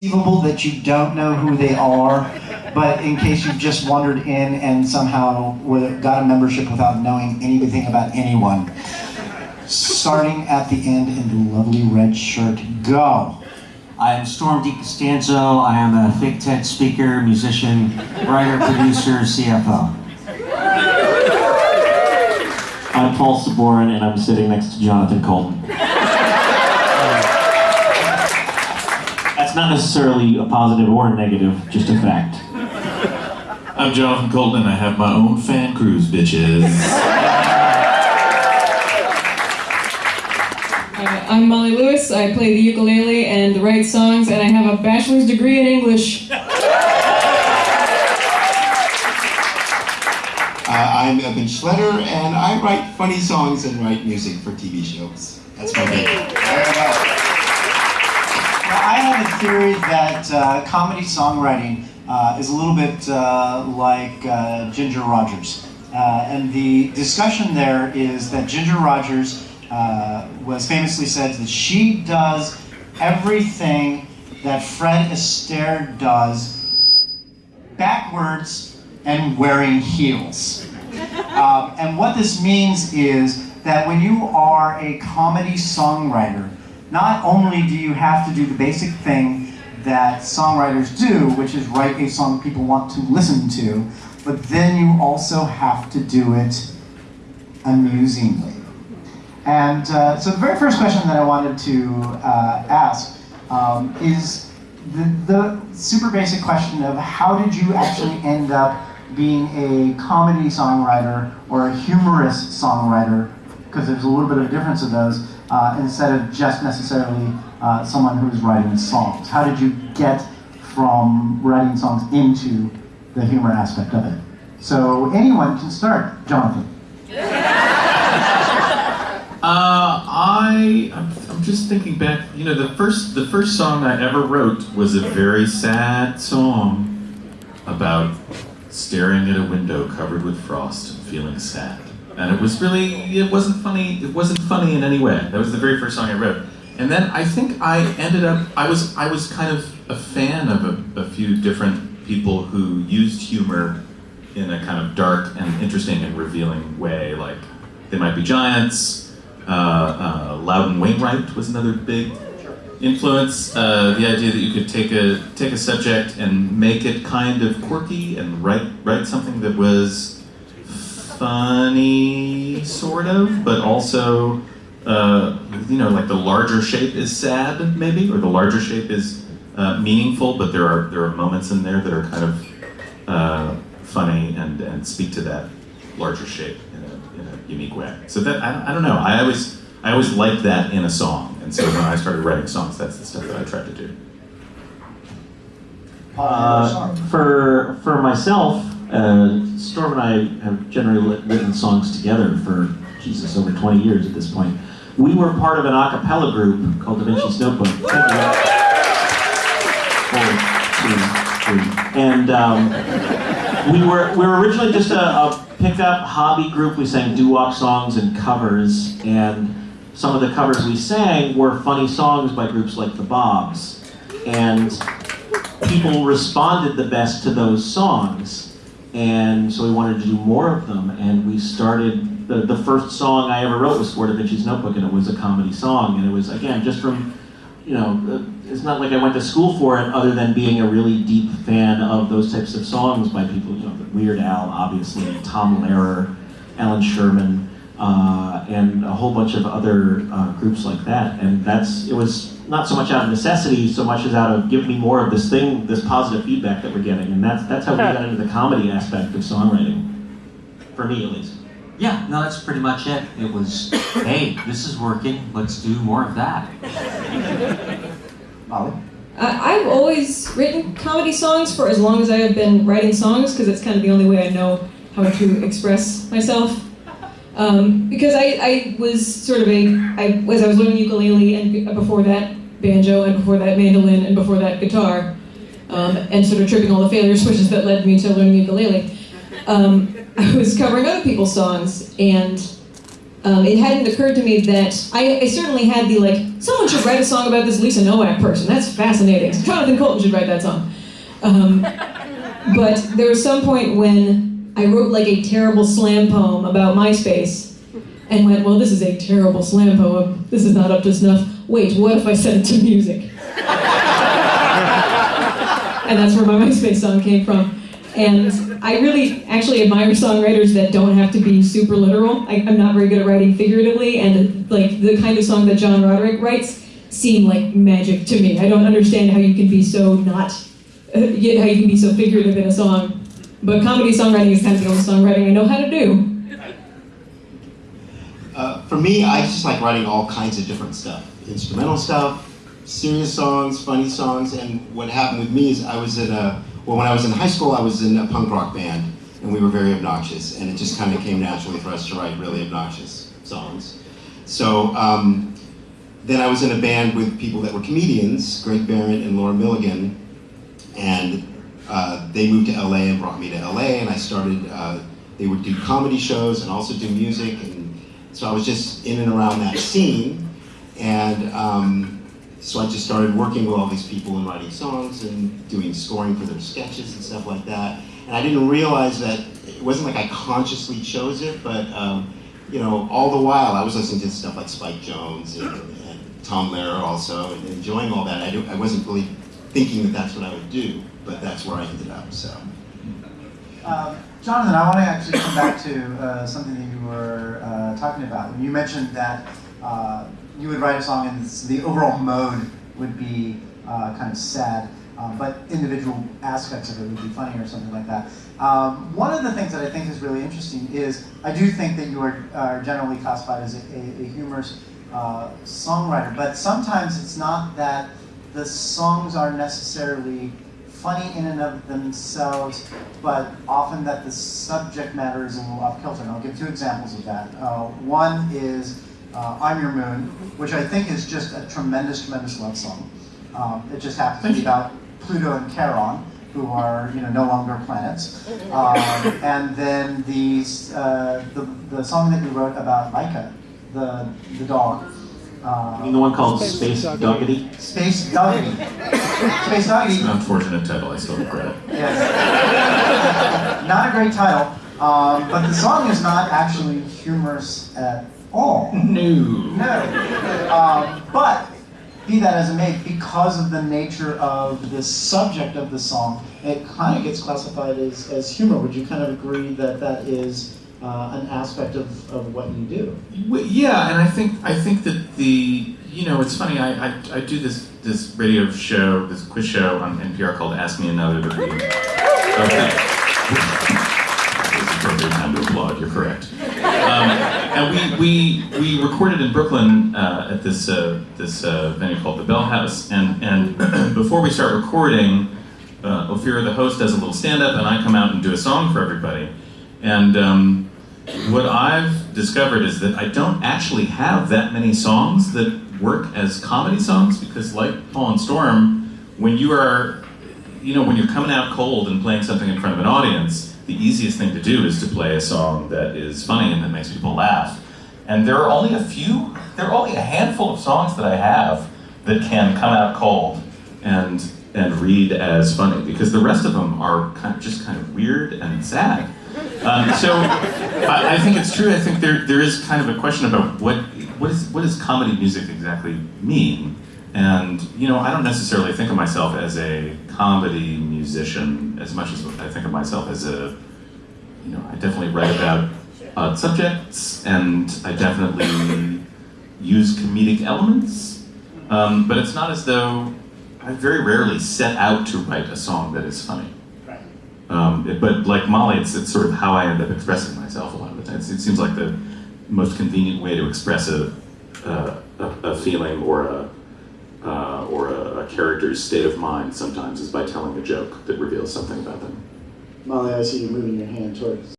conceivable that you don't know who they are, but in case you've just wandered in and somehow got a membership without knowing anything about anyone. Starting at the end in the lovely red shirt, go. I am Storm Costanzo. I am a Think Tent speaker, musician, writer, producer, CFO. I'm Paul Sabourin, and I'm sitting next to Jonathan Coulton. Not necessarily a positive or a negative, just a fact. I'm Jonathan Coulton, and I have my own fan cruise, bitches. Uh, I'm Molly Lewis. I play the ukulele and write songs, and I have a bachelor's degree in English. Uh, I'm Evan Schletter, and I write funny songs and write music for TV shows. That's my name. I have a theory that uh, comedy songwriting uh, is a little bit uh, like uh, Ginger Rogers. Uh, and the discussion there is that Ginger Rogers uh, was famously said that she does everything that Fred Astaire does backwards and wearing heels. Um, and what this means is that when you are a comedy songwriter, not only do you have to do the basic thing that songwriters do, which is write a song people want to listen to, but then you also have to do it amusingly. And uh, so the very first question that I wanted to uh, ask um, is the, the super basic question of how did you actually end up being a comedy songwriter or a humorous songwriter, because there's a little bit of a difference of those, uh, instead of just necessarily uh, someone who's writing songs? How did you get from writing songs into the humor aspect of it? So anyone can start, Jonathan. Uh, I I'm, I'm just thinking back. You know, the first the first song I ever wrote was a very sad song about staring at a window covered with frost and feeling sad. And it was really it wasn't funny. It wasn't funny in any way. That was the very first song I wrote. And then I think I ended up I was I was kind of a fan of a, a few different people who used humor in a kind of dark and interesting and revealing way. Like they might be giants. Uh, uh, Loudon Wainwright was another big influence. Uh, the idea that you could take a take a subject and make it kind of quirky and write write something that was funny, sort of, but also uh, you know like the larger shape is sad maybe, or the larger shape is uh, meaningful, but there are there are moments in there that are kind of uh, funny and and speak to that larger shape in a unique way. So that I, I don't know. I always I always liked that in a song, and so when I started writing songs, that's the stuff that I tried to do. Uh, for for myself, uh, Storm and I have generally written songs together for Jesus over 20 years at this point. We were part of an a cappella group called Da Vinci's Notebook. And um, we were we were originally just a, a pickup hobby group. We sang doo-wop songs and covers, and some of the covers we sang were funny songs by groups like the Bobs. And people responded the best to those songs. And so we wanted to do more of them, and we started, the, the first song I ever wrote was for Da Vinci's Notebook, and it was a comedy song, and it was, again, just from, you know, uh, it's not like I went to school for it, other than being a really deep fan of those types of songs by people, you know, Weird Al, obviously, Tom Lehrer, Allan Sherman, uh, and a whole bunch of other uh, groups like that. And that's, it was not so much out of necessity, so much as out of give me more of this thing, this positive feedback that we're getting. And that's, that's how we got into the comedy aspect of songwriting, for me at least. Yeah, no, that's pretty much it. It was, hey, this is working, let's do more of that. Molly? Uh, I've always written comedy songs for as long as I have been writing songs, because it's kind of the only way I know how to express myself. Um, because I, I was sort of a, I, as I was learning ukulele, and before that banjo, and before that mandolin, and before that guitar, um, and sort of tripping all the failure switches that led me to learning ukulele, um, I was covering other people's songs, and um, it hadn't occurred to me that I, I certainly had the like someone should write a song about this Lisa Nowak person. That's fascinating. Jonathan Coulton should write that song. Um, but there was some point when I wrote like a terrible slam poem about MySpace and went, well, this is a terrible slam poem. This is not up to snuff. Wait, what if I set it to music? and that's where my MySpace song came from. And I really actually admire songwriters that don't have to be super literal. I, I'm not very good at writing figuratively, and like the kind of song that John Roderick writes seem like magic to me. I don't understand how you can be so not, uh, how you can be so figurative in a song. But comedy songwriting is kind of the only songwriting I know how to do. Uh, for me, I just like writing all kinds of different stuff. Instrumental stuff, serious songs, funny songs, and what happened with me is I was in a, well, when I was in high school, I was in a punk rock band, and we were very obnoxious, and it just kind of came naturally for us to write really obnoxious songs. So, um, then I was in a band with people that were comedians, Greg Barrett and Laura Milligan, and uh, they moved to LA and brought me to LA, and I started, uh, they would do comedy shows and also do music, and so I was just in and around that scene, and um, so I just started working with all these people and writing songs and doing scoring for their sketches and stuff like that. And I didn't realize that it wasn't like I consciously chose it, but um, you know, all the while I was listening to stuff like Spike Jones and, and Tom Lehrer also, and enjoying all that. I, do, I wasn't really thinking that that's what I would do, but that's where I ended up. So. Um, Jonathan, I want to actually come back to uh, something that you were uh, talking about. You mentioned that uh, you would write a song and the overall mode would be uh, kind of sad, um, but individual aspects of it would be funny or something like that. Um, one of the things that I think is really interesting is I do think that you are, are generally classified as a, a, a humorous uh, songwriter, but sometimes it's not that the songs are necessarily funny in and of themselves, but often that the subject matter is a little off kilter. And I'll give two examples of that. Uh, one is uh, I'm Your Moon, which I think is just a tremendous, tremendous love song. Um, it just happens to be about Pluto and Charon, who are you know no longer planets. Um, and then the, uh, the the song that you wrote about Laika, the the dog. I mean, the one called Space Doggity. Space Doggity. Space It's Doggity. an unfortunate title, I still regret it. Yes. not a great title, um, but the song is not actually humorous at all. No. No. Um, but be that as it may, because of the nature of the subject of the song, it kind of gets classified as, as humor. Would you kind of agree that that is uh, an aspect of, of what you do? Yeah, and I think I think that the you know it's funny I, I, I do this this radio show this quiz show on NPR called Ask Me Another we okay. It's appropriate time to applaud. You're correct. Um, and we, we we recorded in Brooklyn uh, at this uh, this uh, venue called the Bell House, and and before we start recording, uh, Ophira the host does a little stand up, and I come out and do a song for everybody, and. Um, what I've discovered is that I don't actually have that many songs that work as comedy songs because, like Paul and Storm, when you are, you know, when you're coming out cold and playing something in front of an audience, the easiest thing to do is to play a song that is funny and that makes people laugh. And there are only a few, there are only a handful of songs that I have that can come out cold and and read as funny because the rest of them are kind of just kind of weird and sad. Um, so I, I think it's true. I think there there is kind of a question about what what is what does comedy music exactly mean? And you know, I don't necessarily think of myself as a comedy musician as much as I think of myself as a you know, I definitely write about uh, subjects and I definitely use comedic elements. Um, but it's not as though I very rarely set out to write a song that is funny. But like Molly, it's, it's sort of how I end up expressing myself a lot of the times. It seems like the most convenient way to express a, uh, a, a feeling or a uh, or a, a character's state of mind sometimes is by telling a joke that reveals something about them. Molly, I see you moving your hand towards